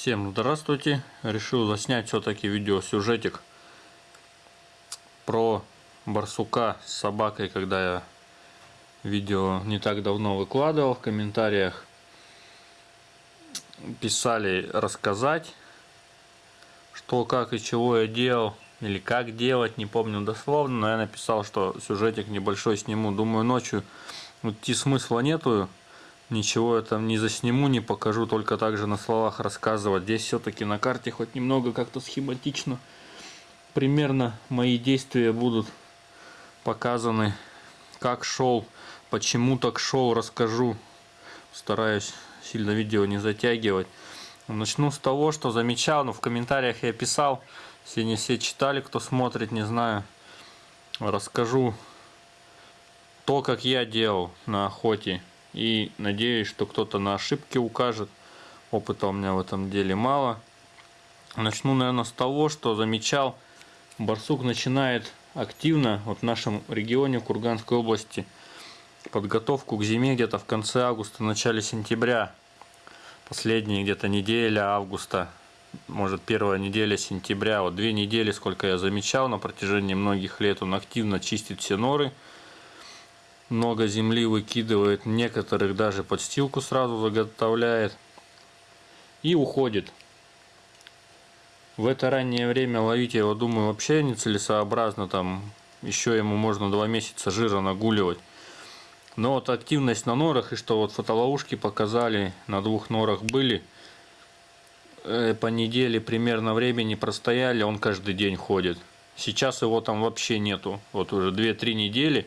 Всем здравствуйте! Решил заснять все-таки видеосюжетик про барсука с собакой, когда я видео не так давно выкладывал в комментариях. Писали рассказать, что, как и чего я делал, или как делать, не помню дословно, но я написал, что сюжетик небольшой сниму. Думаю, ночью идти смысла нету, ничего я там не засниму, не покажу, только также на словах рассказывать. Здесь все-таки на карте хоть немного как-то схематично. Примерно мои действия будут показаны, как шел, почему так шел, расскажу. Стараюсь сильно видео не затягивать. Начну с того, что замечал, но в комментариях я писал, все не все читали, кто смотрит, не знаю. Расскажу то, как я делал на охоте и надеюсь, что кто-то на ошибки укажет. Опыта у меня в этом деле мало. Начну, наверное, с того, что замечал, барсук начинает активно вот в нашем регионе Курганской области подготовку к зиме где-то в конце августа, начале сентября. Последние где-то неделя августа, может первая неделя сентября, вот две недели, сколько я замечал на протяжении многих лет, он активно чистит все норы, много земли выкидывает, некоторых даже подстилку сразу заготовляет и уходит. В это раннее время ловить его, думаю, вообще нецелесообразно, там еще ему можно два месяца жира нагуливать. Но вот активность на норах и что вот фотоловушки показали, на двух норах были, э, по неделе примерно времени простояли, он каждый день ходит. Сейчас его там вообще нету. Вот уже 2-3 недели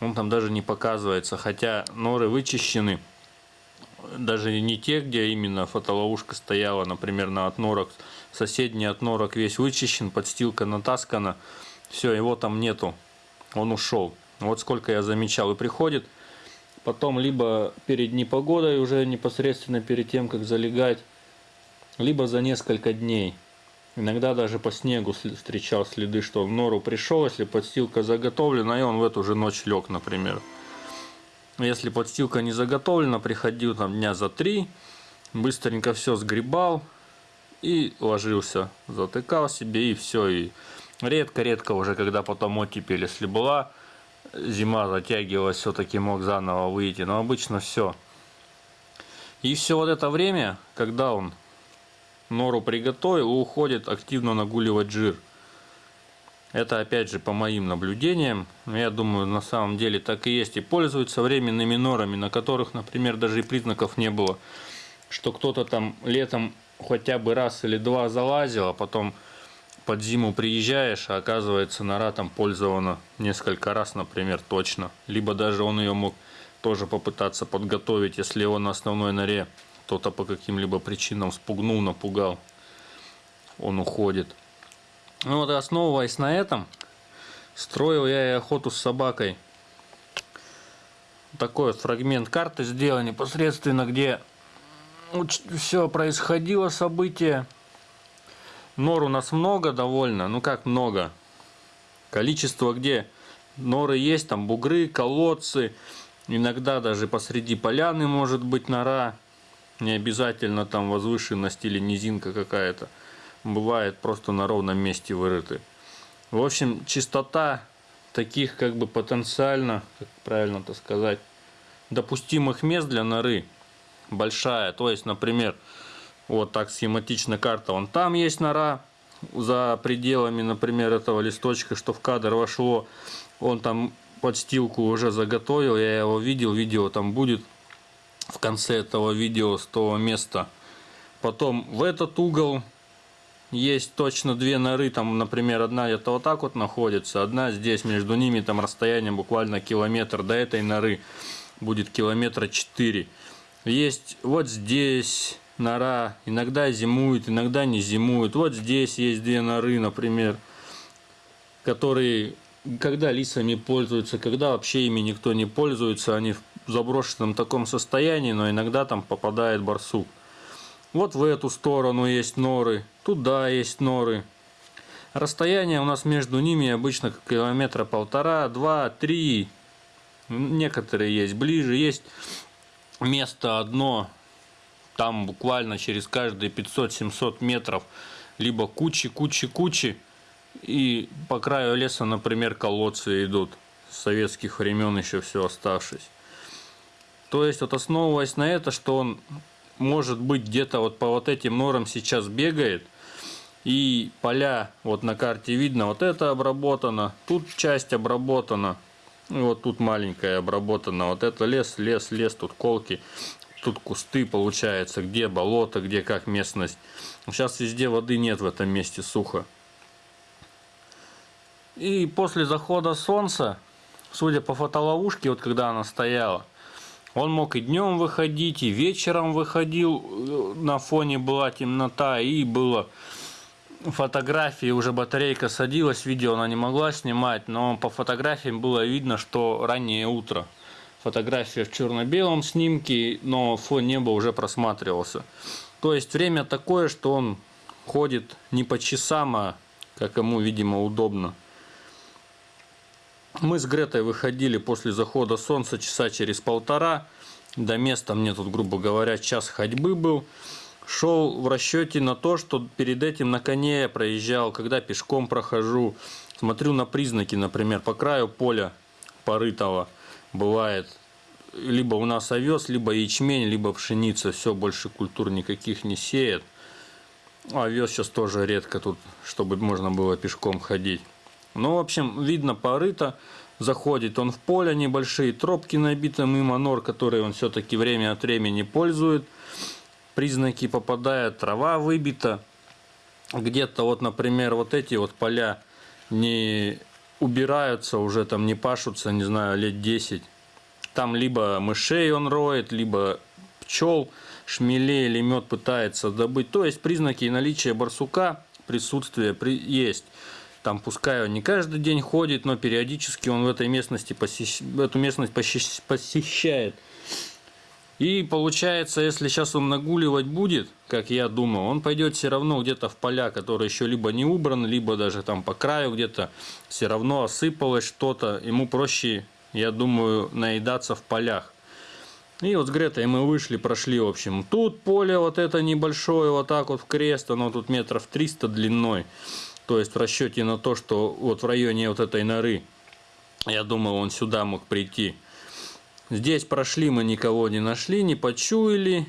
он там даже не показывается. Хотя норы вычищены. Даже не те, где именно фотоловушка стояла, например, на отнорок. Соседний отнорок весь вычищен, подстилка натаскана. Все, его там нету. Он ушел. Вот сколько я замечал. И приходит потом либо перед непогодой, уже непосредственно перед тем, как залегать, либо за несколько дней. Иногда даже по снегу встречал следы, что в нору пришел, если подстилка заготовлена, и он в эту же ночь лег, например. Если подстилка не заготовлена, приходил там дня за три, быстренько все сгребал и ложился. Затыкал себе и все. И редко-редко уже, когда потом оттепель, если была, зима затягивалась, все-таки мог заново выйти. Но обычно все. И все вот это время, когда он нору приготовил и уходит активно нагуливать жир. Это опять же по моим наблюдениям. Я думаю, на самом деле так и есть. И пользуются временными норами, на которых, например, даже и признаков не было. Что кто-то там летом хотя бы раз или два залазил, а потом под зиму приезжаешь, а оказывается нора там пользована несколько раз, например, точно. Либо даже он ее мог тоже попытаться подготовить, если его на основной норе кто-то по каким-либо причинам спугнул, напугал, он уходит. Ну вот основываясь на этом, строил я и охоту с собакой. Такой вот фрагмент карты сделал непосредственно, где все происходило, событие. Нор у нас много довольно, ну как много. Количество где норы есть, там бугры, колодцы, иногда даже посреди поляны может быть нора. Не обязательно там возвышенность или низинка какая-то. Бывает просто на ровном месте вырыты. В общем, чистота таких как бы потенциально, как правильно это сказать, допустимых мест для норы большая. То есть, например, вот так схематичная карта, вон там есть нора, за пределами, например, этого листочка, что в кадр вошло, он там подстилку уже заготовил, я его видел, видео там будет в конце этого видео с того места. Потом в этот угол есть точно две норы, там, например, одна где-то вот так вот находится, одна здесь, между ними там расстояние буквально километр до этой норы будет километра 4. Есть вот здесь нора, иногда зимует, иногда не зимует. Вот здесь есть две норы, например, которые когда лисами пользуются, когда вообще ими никто не пользуется, они заброшенном таком состоянии, но иногда там попадает барсук. Вот в эту сторону есть норы, туда есть норы. Расстояние у нас между ними обычно километра полтора, два, три. Некоторые есть ближе, есть место одно там буквально через каждые 500-700 метров либо кучи-кучи-кучи, и по краю леса, например, колодцы идут с советских времен еще все оставшись. То есть вот основываясь на это, что он может быть где-то вот по вот этим норам сейчас бегает, и поля вот на карте видно, вот это обработано, тут часть обработана, вот тут маленькая обработана, вот это лес, лес, лес, тут колки, тут кусты получается, где болото, где как местность. Сейчас везде воды нет в этом месте, сухо. И после захода солнца, судя по фотоловушке, вот когда она стояла, он мог и днем выходить, и вечером выходил, э, на фоне была темнота, и было фотографии, уже батарейка садилась, видео она не могла снимать, но по фотографиям было видно, что раннее утро. Фотография в черно-белом снимке, но фон неба уже просматривался. То есть время такое, что он ходит не по часам, а как ему, видимо, удобно. Мы с Гретой выходили после захода солнца часа через полтора. До места мне тут, грубо говоря, час ходьбы был. Шел в расчете на то, что перед этим на коне я проезжал, когда пешком прохожу. Смотрю на признаки, например, по краю поля порытого бывает либо у нас овес, либо ячмень, либо пшеница. Все, больше культур никаких не сеет. Овес сейчас тоже редко тут, чтобы можно было пешком ходить. Ну, в общем, видно порыто. Заходит он в поле, небольшие тропки набиты мимо нор, которые он все-таки время от времени пользует. Признаки попадают, трава выбита. Где-то вот, например, вот эти вот поля не убираются, уже там не пашутся, не знаю, лет 10. Там либо мышей он роет, либо пчел, шмелей или мед пытается добыть. То есть признаки наличия барсука, присутствие есть. Там пускай он не каждый день ходит, но периодически он в этой местности посещ... эту местность посещает. И получается, если сейчас он нагуливать будет, как я думаю, он пойдет все равно где-то в поля, которые еще либо не убраны, либо даже там по краю где-то все равно осыпалось что-то. Ему проще, я думаю, наедаться в полях. И вот с Гретой мы вышли, прошли, в общем. Тут поле вот это небольшое, вот так вот в крест, оно тут метров 300 длиной. То есть в расчете на то, что вот в районе вот этой норы, я думал, он сюда мог прийти. Здесь прошли, мы никого не нашли, не почуяли.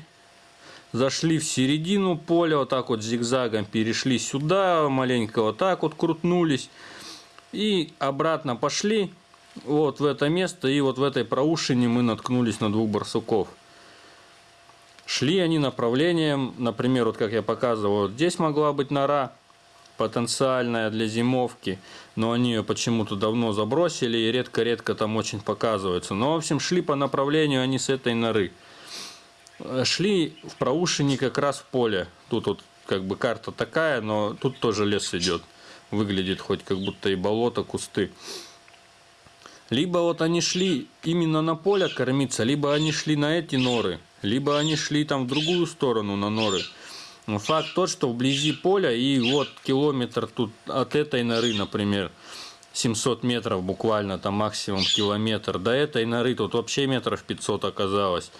Зашли в середину поля, вот так вот зигзагом перешли сюда, маленько вот так вот крутнулись. И обратно пошли вот в это место, и вот в этой проушине мы наткнулись на двух барсуков. Шли они направлением, например, вот как я показывал, вот здесь могла быть нора, потенциальная для зимовки, но они ее почему-то давно забросили и редко-редко там очень показываются. Но, в общем, шли по направлению они с этой норы. Шли в проушине как раз в поле. Тут вот как бы карта такая, но тут тоже лес идет. Выглядит хоть как будто и болото, кусты. Либо вот они шли именно на поле кормиться, либо они шли на эти норы, либо они шли там в другую сторону на норы. Но факт тот, что вблизи поля и вот километр тут от этой норы, например, 700 метров буквально, там максимум километр. До этой норы тут вообще метров 500 оказалось.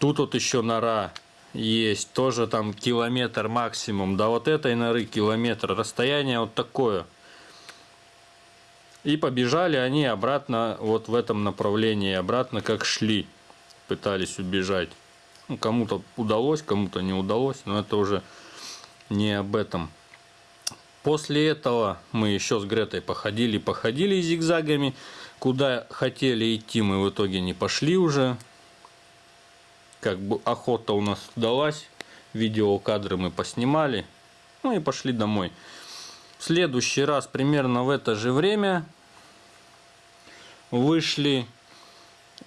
Тут вот еще нора есть, тоже там километр максимум. До вот этой норы километр. Расстояние вот такое. И побежали они обратно вот в этом направлении, обратно как шли, пытались убежать. Ну, кому-то удалось, кому-то не удалось, но это уже не об этом. После этого мы еще с Гретой походили, походили зигзагами. Куда хотели идти, мы в итоге не пошли уже. Как бы охота у нас удалась. Видеокадры мы поснимали. Ну и пошли домой. В следующий раз примерно в это же время вышли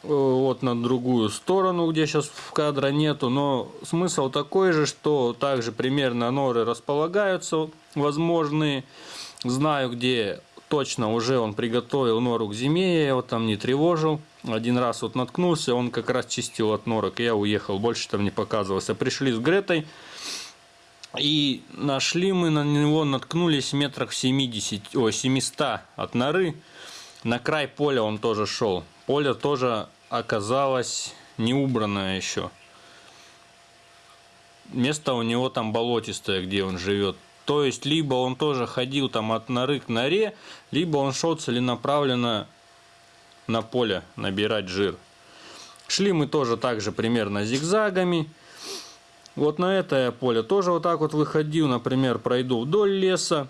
вот на другую сторону, где сейчас в кадра нету, но смысл такой же, что также примерно норы располагаются возможные. Знаю, где точно уже он приготовил нору к зиме, я его там не тревожил. Один раз вот наткнулся, он как раз чистил от норок, я уехал, больше там не показывался. Пришли с Гретой, и нашли мы на него, наткнулись метрах 70, о, 700 от норы. На край поля он тоже шел поле тоже оказалось не убранное еще. место у него там болотистое, где он живет. То есть, либо он тоже ходил там от норы к норе, либо он шел целенаправленно на поле набирать жир. Шли мы тоже так же примерно зигзагами. Вот на это поле тоже вот так вот выходил, например, пройду вдоль леса,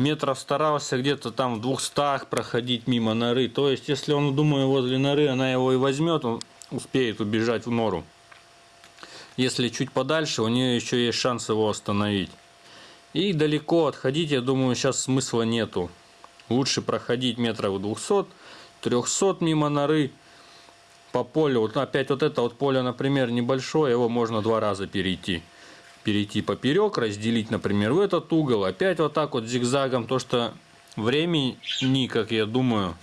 метров старался где-то там в двухстах проходить мимо норы. То есть, если он, думаю, возле норы, она его и возьмет, он успеет убежать в нору. Если чуть подальше, у нее еще есть шанс его остановить. И далеко отходить, я думаю, сейчас смысла нету. Лучше проходить метров 200, 300 мимо норы по полю. Вот опять вот это вот поле, например, небольшое, его можно два раза перейти перейти поперек, разделить, например, в этот угол, опять вот так вот зигзагом, то что времени, как я думаю,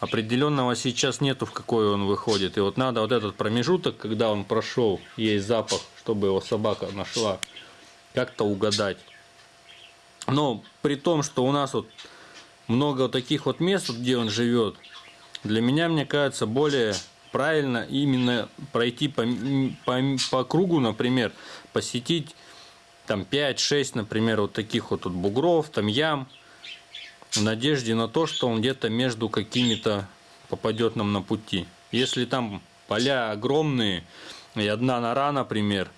определенного сейчас нету, в какой он выходит. И вот надо вот этот промежуток, когда он прошел, есть запах, чтобы его собака нашла, как-то угадать. Но при том, что у нас вот много вот таких вот мест, где он живет, для меня, мне кажется, более правильно именно пройти по, по, по кругу, например, посетить там 5-6, например, вот таких вот тут бугров, там ям, в надежде на то, что он где-то между какими-то попадет нам на пути. Если там поля огромные и одна нора, например,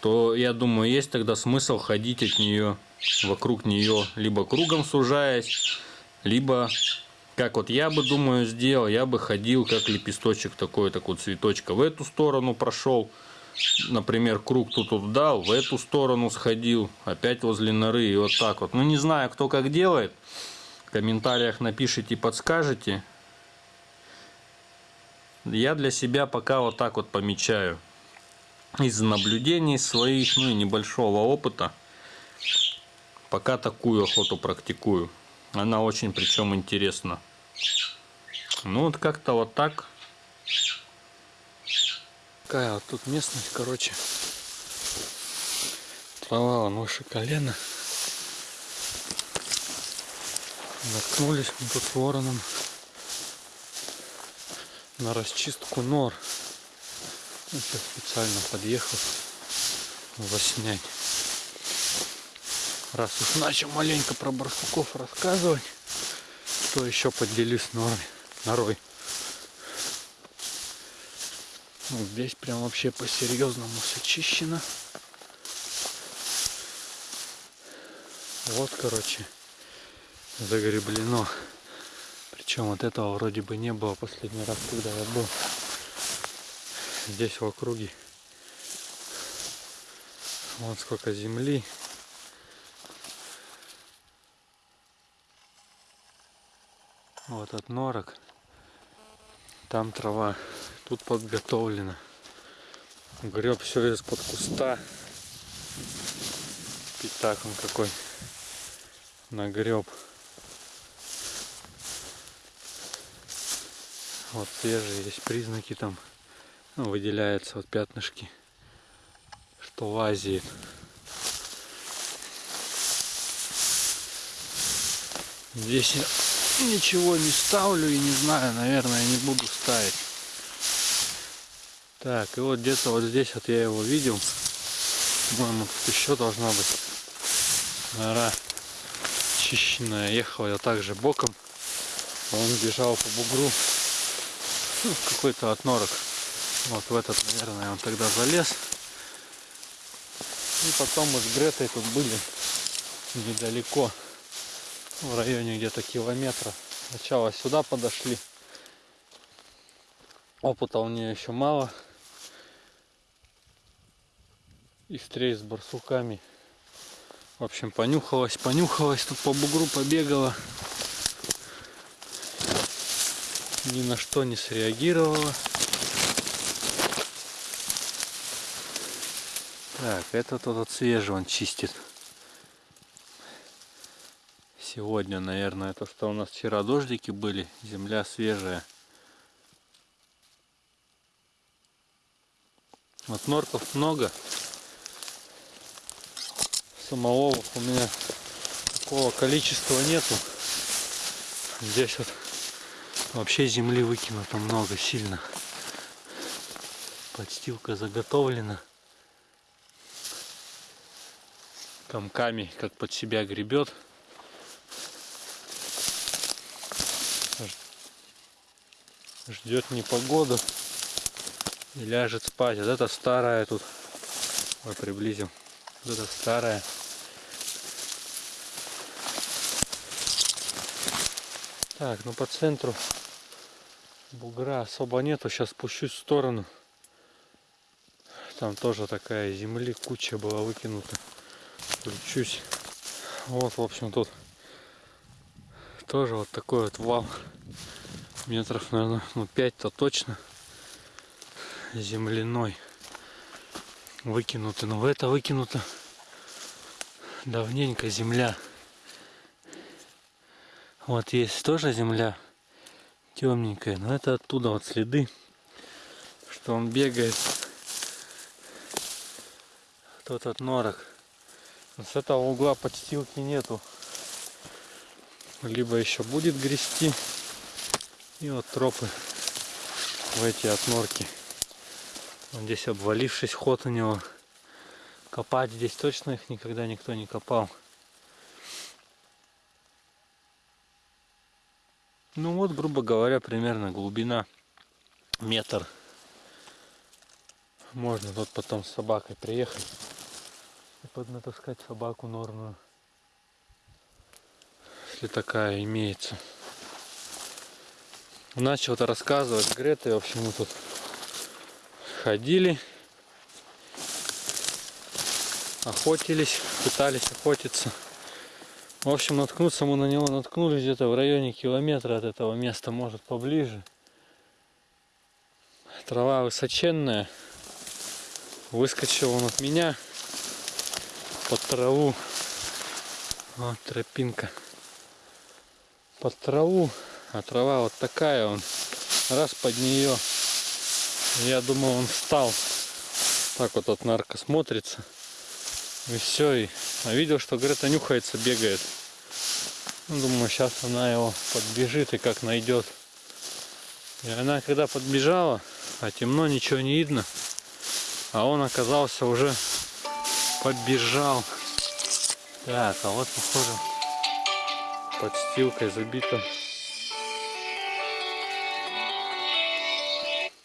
то я думаю, есть тогда смысл ходить от нее, вокруг нее, либо кругом сужаясь, либо как вот я бы, думаю, сделал, я бы ходил как лепесточек такой, такой цветочка в эту сторону прошел, например, круг тут вот дал, в эту сторону сходил, опять возле норы и вот так вот. Ну, не знаю, кто как делает, в комментариях напишите, подскажете. Я для себя пока вот так вот помечаю. Из наблюдений своих, ну и небольшого опыта, пока такую охоту практикую. Она очень причем интересна. Ну вот как-то вот так. Такая вот тут местность, короче. Трава вон выше колена. Наткнулись мы тут вороном на расчистку нор. Ну, сейчас специально подъехал воснять. Раз уж начал маленько про барсуков рассказывать, то еще поделюсь норой. Ну, здесь прям вообще по-серьезному все чищено. Вот, короче, загреблено. Причем вот этого вроде бы не было последний раз, когда я был. Здесь в округе. Вот сколько земли. Вот от норок. Там трава Тут подготовлено. Греб все из-под куста. Пятак он какой нагреб. Вот свежие есть признаки там. Ну, выделяются вот пятнышки, что лазит. Здесь я ничего не ставлю и не знаю, наверное, не буду ставить. Так, и вот где-то вот здесь вот я его видел. По-моему, тут еще должна быть нора чищенная. Ехал я также боком. Он бежал по бугру. Ну, какой-то отнорок. Вот в этот, наверное, он тогда залез. И потом мы с Гретой тут были недалеко. В районе где-то километра. Сначала сюда подошли. Опыта у нее еще мало и встреч с барсуками. В общем, понюхалась, понюхалась, тут по бугру побегала. Ни на что не среагировала. Так, этот тот свежий он чистит. Сегодня, наверное, это что у нас вчера дождики были, земля свежая. Вот норков много самоловов у меня такого количества нету. Здесь вот вообще земли выкинуто много, сильно. Подстилка заготовлена. комками, как под себя гребет. Ждет непогоду и ляжет спать. Вот это старая тут. Ой, приблизим. Вот это старая. Так, ну по центру бугра особо нету. Сейчас спущусь в сторону. Там тоже такая земли куча была выкинута. Включусь. Вот, в общем, тут тоже вот такой вот вал. Метров, наверное, ну 5-то точно. Земляной. Выкинуты. Но в это выкинуто давненько земля. Вот есть тоже земля темненькая, но это оттуда вот следы, что он бегает. Тот от норок. Но с этого угла подстилки нету. Либо еще будет грести. И вот тропы в эти отнорки. Вот здесь обвалившись ход у него. Копать здесь точно их никогда никто не копал. Ну вот, грубо говоря, примерно глубина метр. Можно тут потом с собакой приехать и поднатаскать собаку норную. Если такая имеется. Начал-то рассказывать Грета, в общем, мы тут ходили, охотились, пытались охотиться. В общем, наткнуться мы на него наткнулись где-то в районе километра от этого места, может поближе. Трава высоченная. Выскочил он от меня под траву. Вот тропинка. Под траву. А трава вот такая он. Раз под нее. Я думал он встал. Так вот от нарко смотрится. И все. И... А видел, что Грета нюхается, бегает. Ну, думаю, сейчас она его подбежит и как найдет. И она когда подбежала, а темно, ничего не видно. А он оказался уже подбежал. Так, а вот похоже подстилкой забито.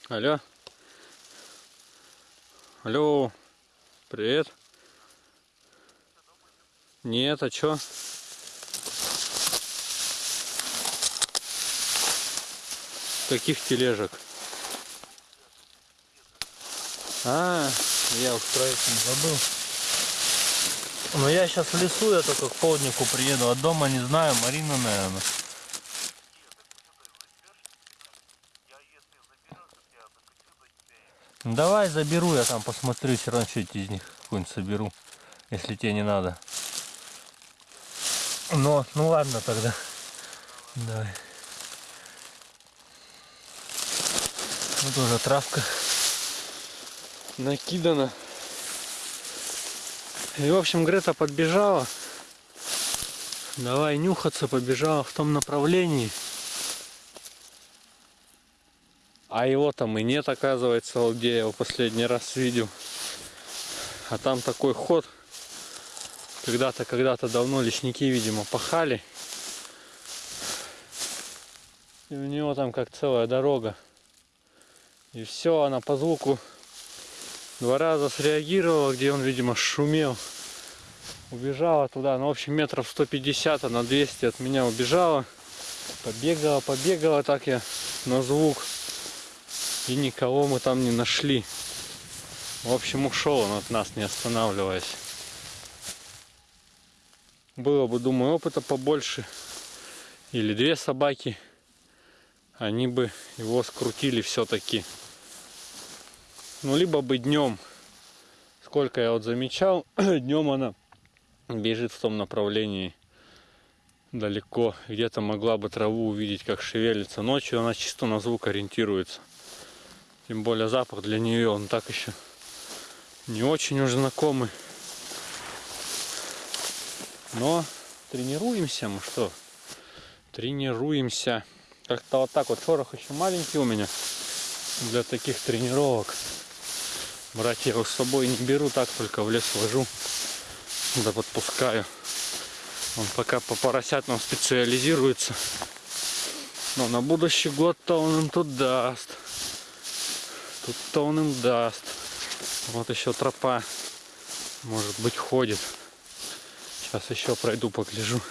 Алло. Алло. Привет. Нет, а чё? Каких тележек? А, я это не забыл. Но я сейчас в лесу, я только к полднику приеду, а дома не знаю, Марина, наверное. Давай заберу, я там посмотрю, все равно что из них какую-нибудь соберу, если тебе не надо. Но, ну ладно тогда. Давай. Вот уже травка накидана. И в общем Грета подбежала. Давай нюхаться, побежала в том направлении. А его там и нет, оказывается, вот где я его последний раз видел. А там такой ход. Когда-то, когда-то давно лесники, видимо, пахали. И у него там как целая дорога. И все, она по звуку два раза среагировала, где он, видимо, шумел. Убежала туда, ну, в общем, метров 150, на 200 от меня убежала. Побегала, побегала так я на звук. И никого мы там не нашли. В общем, ушел он от нас, не останавливаясь. Было бы, думаю, опыта побольше. Или две собаки. Они бы его скрутили все-таки. Ну, либо бы днем. Сколько я вот замечал, днем она бежит в том направлении далеко. Где-то могла бы траву увидеть, как шевелится. Ночью она чисто на звук ориентируется. Тем более запах для нее, он так еще не очень уж знакомый. Но тренируемся мы что? Тренируемся. Как-то вот так вот шорох еще маленький у меня для таких тренировок. Брать я его с собой не беру, так только в лес вожу. Да подпускаю. Он пока по поросятам специализируется. Но на будущий год-то он им тут даст. Тут-то он им даст. Вот еще тропа, может быть, ходит. Сейчас еще пройду, погляжу.